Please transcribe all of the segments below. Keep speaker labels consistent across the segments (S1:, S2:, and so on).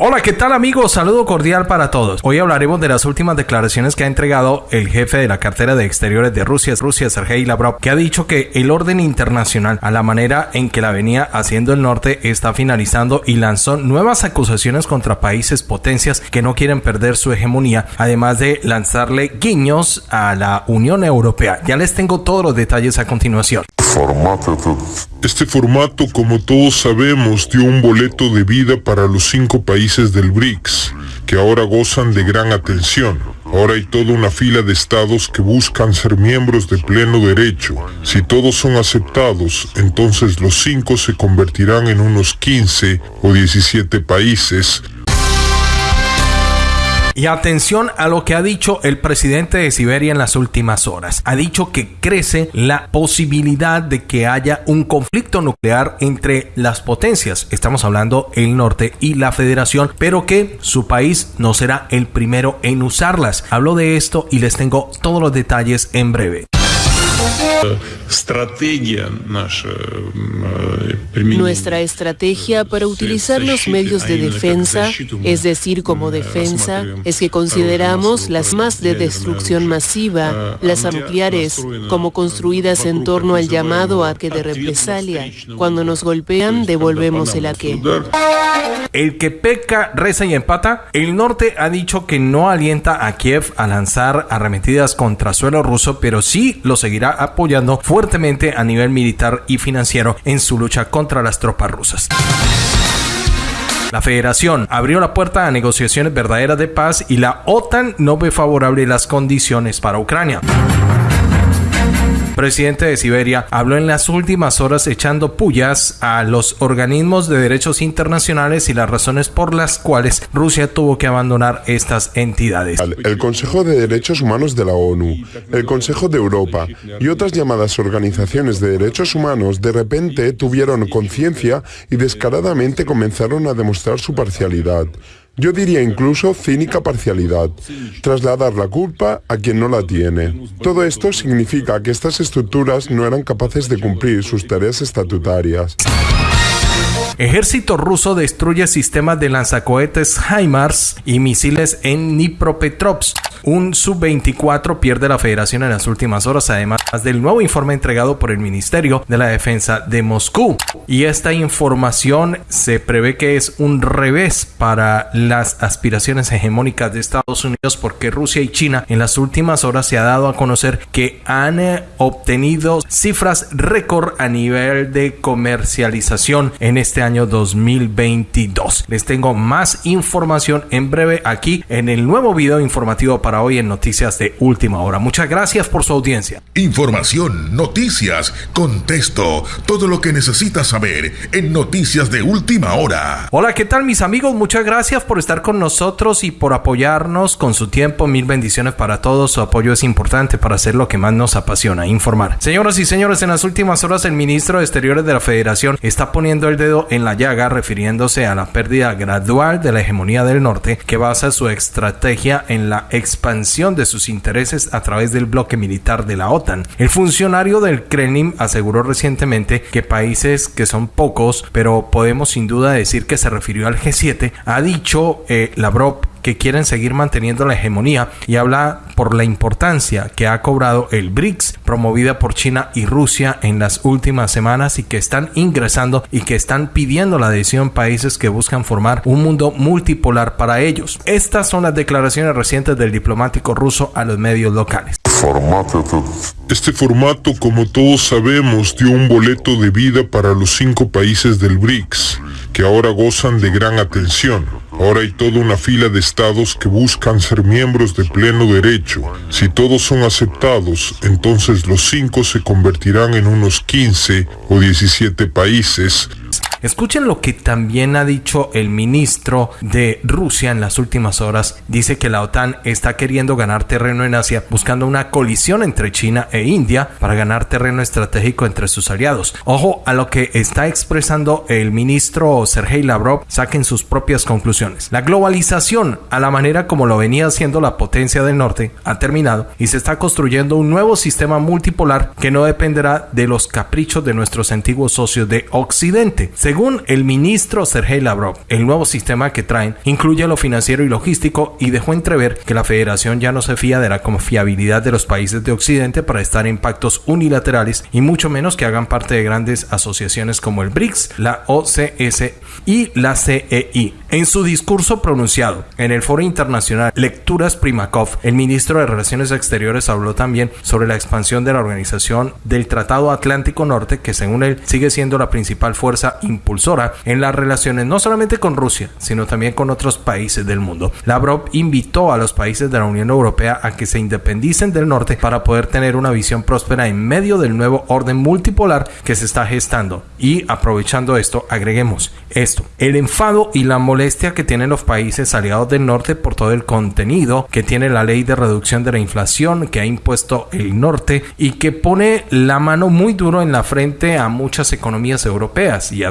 S1: Hola, ¿qué tal amigos? Saludo cordial para todos. Hoy hablaremos de las últimas declaraciones que ha entregado el jefe de la cartera de exteriores de Rusia, Rusia, Sergei Lavrov, que ha dicho que el orden internacional, a la manera en que la venía haciendo el norte, está finalizando y lanzó nuevas acusaciones contra países potencias que no quieren perder su hegemonía, además de lanzarle guiños a la Unión Europea. Ya les tengo todos los detalles a continuación.
S2: Este formato, como todos sabemos, dio un boleto de vida para los cinco países del BRICS, que ahora gozan de gran atención. Ahora hay toda una fila de estados que buscan ser miembros de pleno derecho. Si todos son aceptados, entonces los cinco se convertirán en unos 15 o 17 países
S1: y atención a lo que ha dicho el presidente de Siberia en las últimas horas. Ha dicho que crece la posibilidad de que haya un conflicto nuclear entre las potencias. Estamos hablando el norte y la federación, pero que su país no será el primero en usarlas. Hablo de esto y les tengo todos los detalles en breve.
S3: Nuestra estrategia para utilizar los medios de defensa, es decir, como defensa, es que consideramos las más de destrucción masiva, las nucleares, como construidas en torno al llamado ataque de represalia. Cuando nos golpean, devolvemos el ataque.
S1: El que peca, reza y empata. El norte ha dicho que no alienta a Kiev a lanzar arremetidas contra suelo ruso, pero sí lo seguirá apoyando fuertemente a nivel militar y financiero en su lucha contra las tropas rusas. La federación abrió la puerta a negociaciones verdaderas de paz y la OTAN no ve favorable las condiciones para Ucrania presidente de Siberia, habló en las últimas horas echando pullas a los organismos de derechos internacionales y las razones por las cuales Rusia tuvo que abandonar estas entidades.
S4: El Consejo de Derechos Humanos de la ONU, el Consejo de Europa y otras llamadas organizaciones de derechos humanos de repente tuvieron conciencia y descaradamente comenzaron a demostrar su parcialidad. Yo diría incluso cínica parcialidad, trasladar la culpa a quien no la tiene. Todo esto significa que estas estructuras no eran capaces de cumplir sus tareas estatutarias.
S1: Ejército ruso destruye sistemas de lanzacohetes HIMARS y misiles en Dnipropetrovsk. Un Sub-24 pierde la federación en las últimas horas, además del nuevo informe entregado por el Ministerio de la Defensa de Moscú. Y esta información se prevé que es un revés para las aspiraciones hegemónicas de Estados Unidos porque Rusia y China en las últimas horas se ha dado a conocer que han eh, obtenido cifras récord a nivel de comercialización en este año 2022. Les tengo más información en breve aquí en el nuevo video informativo para hoy en Noticias de Última Hora. Muchas gracias por su audiencia.
S5: Información, noticias, contexto, todo lo que necesitas saber en Noticias de Última Hora.
S1: Hola, ¿qué tal mis amigos? Muchas gracias por estar con nosotros y por apoyarnos con su tiempo. Mil bendiciones para todos. Su apoyo es importante para hacer lo que más nos apasiona, informar. Señoras y señores, en las últimas horas el ministro de Exteriores de la Federación está poniendo el dedo en la llaga refiriéndose a la pérdida gradual de la hegemonía del norte que basa su estrategia en la expansión de sus intereses a través del bloque militar de la OTAN. El funcionario del Kremlin aseguró recientemente que países que son pocos, pero podemos sin duda decir que se refirió al G7, ha dicho eh, Lavrov que quieren seguir manteniendo la hegemonía y habla por la importancia que ha cobrado el BRICS promovida por China y Rusia en las últimas semanas y que están ingresando y que están pidiendo la adhesión países que buscan formar un mundo multipolar para ellos. Estas son las declaraciones recientes del diplomático ruso a los medios locales.
S2: Este formato, como todos sabemos, dio un boleto de vida para los cinco países del BRICS, que ahora gozan de gran atención. Ahora hay toda una fila de estados que buscan ser miembros de pleno derecho. Si todos son aceptados, entonces los cinco se convertirán en unos 15 o 17 países
S1: Escuchen lo que también ha dicho el ministro de Rusia en las últimas horas. Dice que la OTAN está queriendo ganar terreno en Asia buscando una colisión entre China e India para ganar terreno estratégico entre sus aliados. Ojo a lo que está expresando el ministro Sergei Lavrov, saquen sus propias conclusiones. La globalización, a la manera como lo venía haciendo la potencia del norte, ha terminado y se está construyendo un nuevo sistema multipolar que no dependerá de los caprichos de nuestros antiguos socios de Occidente Según el ministro Sergei Lavrov, el nuevo sistema que traen incluye lo financiero y logístico y dejó entrever que la federación ya no se fía de la confiabilidad de los países de Occidente para estar en pactos unilaterales y mucho menos que hagan parte de grandes asociaciones como el BRICS, la OCS y la CEI. En su discurso pronunciado en el Foro Internacional Lecturas Primakov, el ministro de Relaciones Exteriores habló también sobre la expansión de la organización del Tratado Atlántico Norte, que según él sigue siendo la principal fuerza impulsora en las relaciones no solamente con Rusia, sino también con otros países del mundo. Lavrov invitó a los países de la Unión Europea a que se independicen del norte para poder tener una visión próspera en medio del nuevo orden multipolar que se está gestando. Y aprovechando esto, agreguemos esto, el enfado y la molestia que tienen los países aliados del norte por todo el contenido que tiene la ley de reducción de la inflación que ha impuesto el norte y que pone la mano muy duro en la frente a muchas economías europeas y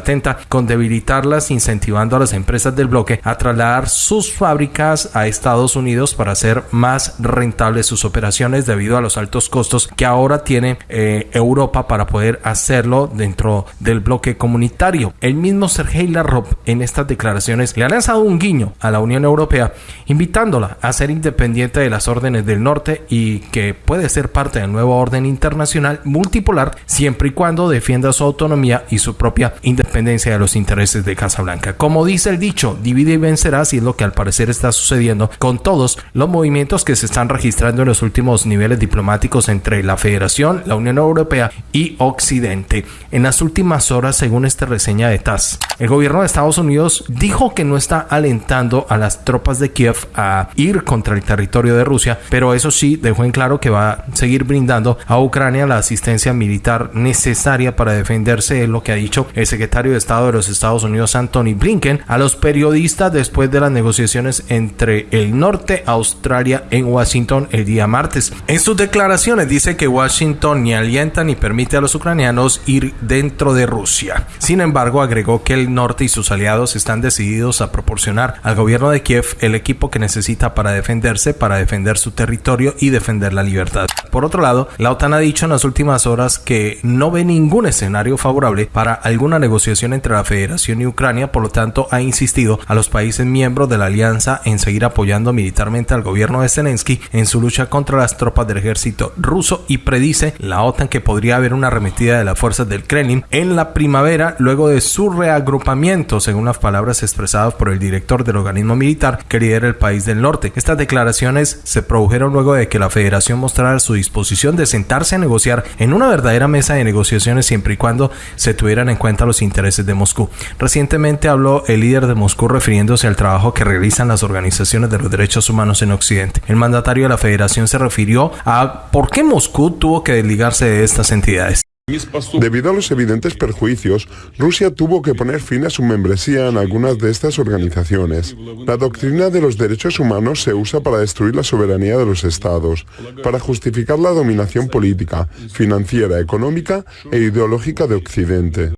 S1: con debilitarlas incentivando a las empresas del bloque a trasladar sus fábricas a Estados Unidos para hacer más rentables sus operaciones debido a los altos costos que ahora tiene eh, Europa para poder hacerlo dentro del bloque comunitario. El mismo Sergei Lavrov en estas declaraciones le ha lanzado un guiño a la Unión Europea invitándola a ser independiente de las órdenes del norte y que puede ser parte del nuevo orden internacional multipolar siempre y cuando defienda su autonomía y su propia independencia de los intereses de Casablanca. Como dice el dicho, divide y vencerá y es lo que al parecer está sucediendo con todos los movimientos que se están registrando en los últimos niveles diplomáticos entre la Federación, la Unión Europea y Occidente. En las últimas horas, según esta reseña de TAS, el gobierno de Estados Unidos dijo que no está alentando a las tropas de Kiev a ir contra el territorio de Rusia, pero eso sí dejó en claro que va a seguir brindando a Ucrania la asistencia militar necesaria para defenderse, es lo que ha dicho el secretario Estado de los Estados Unidos, Anthony Blinken, a los periodistas después de las negociaciones entre el norte, Australia, en Washington el día martes. En sus declaraciones dice que Washington ni alienta ni permite a los ucranianos ir dentro de Rusia. Sin embargo, agregó que el norte y sus aliados están decididos a proporcionar al gobierno de Kiev el equipo que necesita para defenderse, para defender su territorio y defender la libertad. Por otro lado, la OTAN ha dicho en las últimas horas que no ve ningún escenario favorable para alguna negociación entre la Federación y Ucrania, por lo tanto ha insistido a los países miembros de la alianza en seguir apoyando militarmente al gobierno de Zelensky en su lucha contra las tropas del ejército ruso y predice la OTAN que podría haber una arremetida de las fuerzas del Kremlin en la primavera luego de su reagrupamiento, según las palabras expresadas por el director del organismo militar que lidera el país del norte. Estas declaraciones se produjeron luego de que la federación mostrara su disposición de sentarse a negociar en una verdadera mesa de negociaciones siempre y cuando se tuvieran en cuenta los intereses de Moscú. Recientemente habló el líder de Moscú refiriéndose al trabajo que realizan las organizaciones de los derechos humanos en Occidente. El mandatario de la federación se refirió a por qué Moscú tuvo que desligarse de estas entidades.
S4: Debido a los evidentes perjuicios, Rusia tuvo que poner fin a su membresía en algunas de estas organizaciones. La doctrina de los derechos humanos se usa para destruir la soberanía de los estados, para justificar la dominación política, financiera, económica e ideológica de Occidente.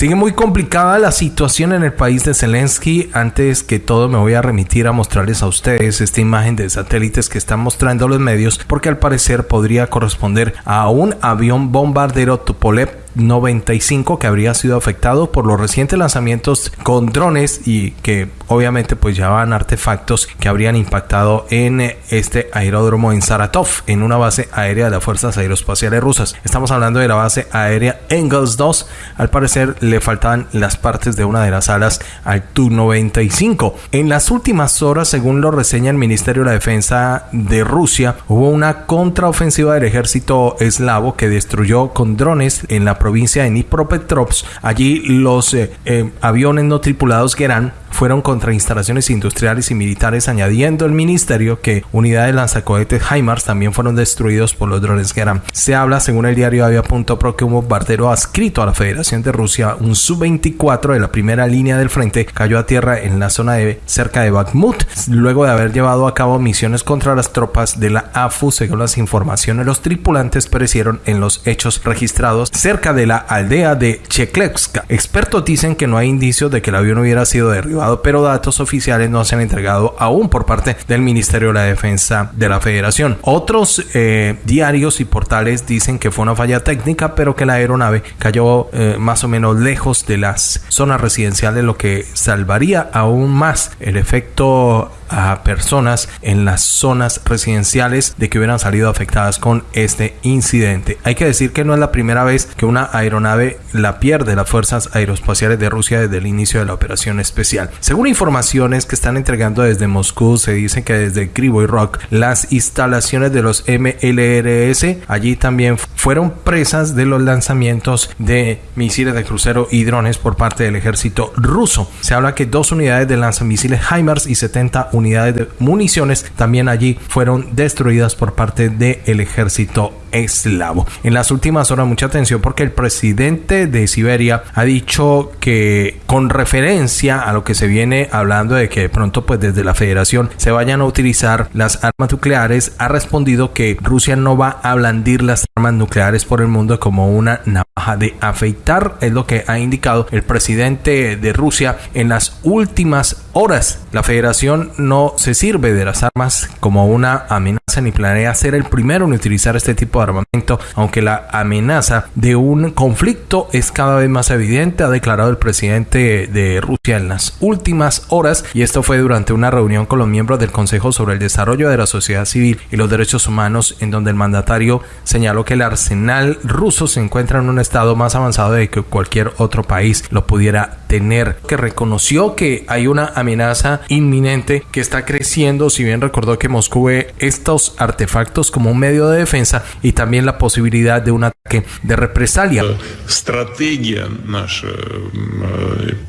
S1: Sigue muy complicada la situación en el país de Zelensky. Antes que todo me voy a remitir a mostrarles a ustedes esta imagen de satélites que están mostrando los medios porque al parecer podría corresponder a un avión bombardero Tupolev 95 que habría sido afectado por los recientes lanzamientos con drones y que obviamente pues llevaban artefactos que habrían impactado en este aeródromo en Saratov, en una base aérea de las fuerzas aeroespaciales rusas. Estamos hablando de la base aérea Engels 2. Al parecer le faltaban las partes de una de las alas al Tu-95. En las últimas horas, según lo reseña el Ministerio de la Defensa de Rusia, hubo una contraofensiva del ejército eslavo que destruyó con drones en la provincia de Dnipropetrovsk. Allí los eh, eh, aviones no tripulados Gerán fueron contra instalaciones industriales y militares, añadiendo el ministerio que unidades lanzacohetes HIMARS también fueron destruidos por los drones Geran. Se habla, según el diario Avia.pro, que un bombardero adscrito a la Federación de Rusia, un Su-24 de la primera línea del frente, cayó a tierra en la zona de cerca de Bakhmut, luego de haber llevado a cabo misiones contra las tropas de la AFU. Según las informaciones, los tripulantes perecieron en los hechos registrados cerca de la aldea de Cheklevska. Expertos dicen que no hay indicios de que el avión hubiera sido derribado pero datos oficiales no se han entregado aún por parte del Ministerio de la Defensa de la Federación. Otros eh, diarios y portales dicen que fue una falla técnica, pero que la aeronave cayó eh, más o menos lejos de las zonas residenciales, lo que salvaría aún más el efecto a personas en las zonas residenciales de que hubieran salido afectadas con este incidente. Hay que decir que no es la primera vez que una aeronave la pierde las fuerzas aeroespaciales de Rusia desde el inicio de la operación especial. Según informaciones que están entregando desde Moscú, se dice que desde Krivoy Rock las instalaciones de los MLRS allí también fueron presas de los lanzamientos de misiles de crucero y drones por parte del ejército ruso. Se habla que dos unidades de lanzamisiles HIMARS y 70 unidades de municiones también allí fueron destruidas por parte del ejército eslavo. En las últimas horas, mucha atención porque el presidente de Siberia ha dicho que con referencia a lo que se viene hablando de que de pronto pues desde la federación se vayan a utilizar las armas nucleares, ha respondido que Rusia no va a blandir las armas nucleares por el mundo como una navaja de afeitar, es lo que ha indicado el presidente de Rusia en las últimas horas. La federación no se sirve de las armas como una amenaza ni planea ser el primero en utilizar este tipo de armamento, aunque la amenaza de un conflicto es cada vez más evidente, ha declarado el presidente de Rusia en las últimas horas, y esto fue durante una reunión con los miembros del Consejo sobre el Desarrollo de la Sociedad Civil y los Derechos Humanos, en donde el mandatario señaló que el arsenal ruso se encuentra en un estado más avanzado de que cualquier otro país lo pudiera tener, que reconoció que hay una amenaza inminente que está creciendo, si bien recordó que Moscú ve estos artefactos como un medio de defensa y también la posibilidad de un ataque de represalia.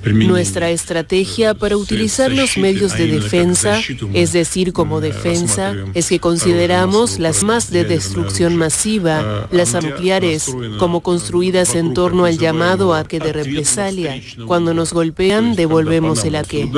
S3: Nuestra estrategia para utilizar los medios de defensa, es decir, como defensa, es que consideramos las más de destrucción masiva, las nucleares, como construidas en torno al llamado ataque de represalia. Cuando nos golpean, devolvemos el aquel.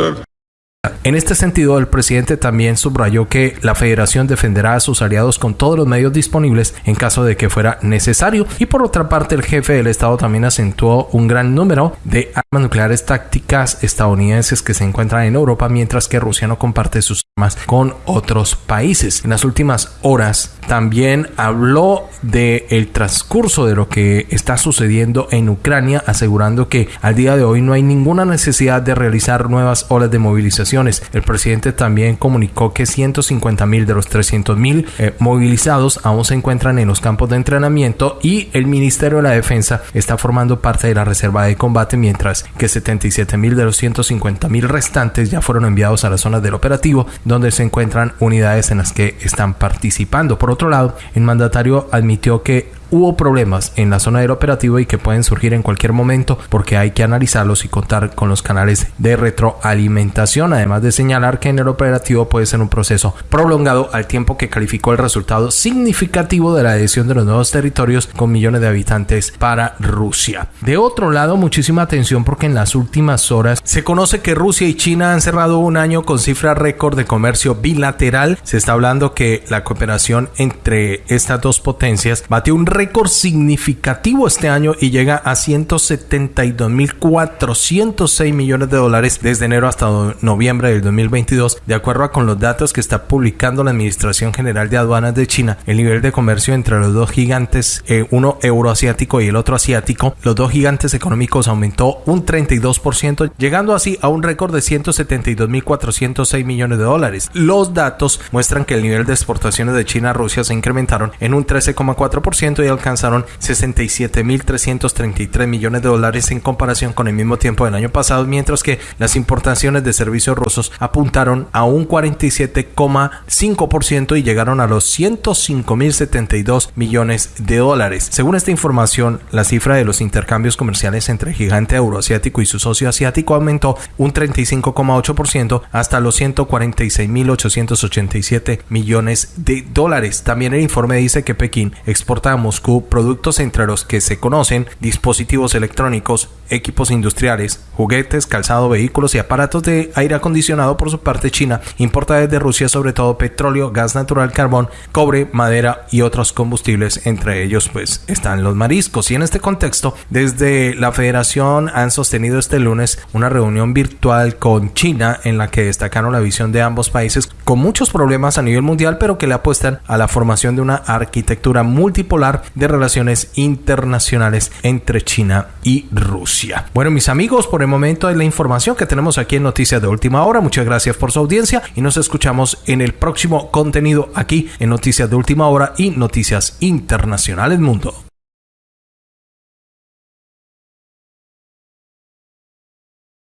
S1: En este sentido, el presidente también subrayó que la federación defenderá a sus aliados con todos los medios disponibles en caso de que fuera necesario. Y por otra parte, el jefe del Estado también acentuó un gran número de armas nucleares tácticas estadounidenses que se encuentran en Europa, mientras que Rusia no comparte sus armas con otros países. En las últimas horas también habló del el transcurso de lo que está sucediendo en Ucrania, asegurando que al día de hoy no hay ninguna necesidad de realizar nuevas olas de movilización el presidente también comunicó que 150 mil de los 300 mil eh, movilizados aún se encuentran en los campos de entrenamiento y el Ministerio de la Defensa está formando parte de la reserva de combate mientras que 77 mil de los 150 mil restantes ya fueron enviados a las zonas del operativo donde se encuentran unidades en las que están participando. Por otro lado, el mandatario admitió que hubo problemas en la zona del operativo y que pueden surgir en cualquier momento porque hay que analizarlos y contar con los canales de retroalimentación, además de señalar que en el operativo puede ser un proceso prolongado al tiempo que calificó el resultado significativo de la adhesión de los nuevos territorios con millones de habitantes para Rusia. De otro lado, muchísima atención porque en las últimas horas se conoce que Rusia y China han cerrado un año con cifra récord de comercio bilateral. Se está hablando que la cooperación entre estas dos potencias batió un récord récord significativo este año y llega a 172.406 millones de dólares desde enero hasta noviembre del 2022, de acuerdo con los datos que está publicando la Administración General de Aduanas de China. El nivel de comercio entre los dos gigantes, eh, uno euroasiático y el otro asiático, los dos gigantes económicos aumentó un 32%, llegando así a un récord de 172.406 millones de dólares. Los datos muestran que el nivel de exportaciones de China a Rusia se incrementaron en un 13,4% y alcanzaron 67.333 millones de dólares en comparación con el mismo tiempo del año pasado, mientras que las importaciones de servicios rusos apuntaron a un 47,5% y llegaron a los 105.072 millones de dólares. Según esta información, la cifra de los intercambios comerciales entre el gigante euroasiático y su socio asiático aumentó un 35,8% hasta los 146.887 millones de dólares. También el informe dice que Pekín exporta a Moscú Productos entre los que se conocen dispositivos electrónicos, equipos industriales, juguetes, calzado, vehículos y aparatos de aire acondicionado. Por su parte, China importa desde Rusia sobre todo petróleo, gas natural, carbón, cobre, madera y otros combustibles. Entre ellos, pues, están los mariscos. Y en este contexto, desde la Federación han sostenido este lunes una reunión virtual con China en la que destacaron la visión de ambos países con muchos problemas a nivel mundial, pero que le apuestan a la formación de una arquitectura multipolar de relaciones internacionales entre China y Rusia. Bueno, mis amigos, por el momento es la información que tenemos aquí en Noticias de Última Hora. Muchas gracias por su audiencia y nos escuchamos en el próximo contenido aquí en Noticias de Última Hora y Noticias Internacionales Mundo.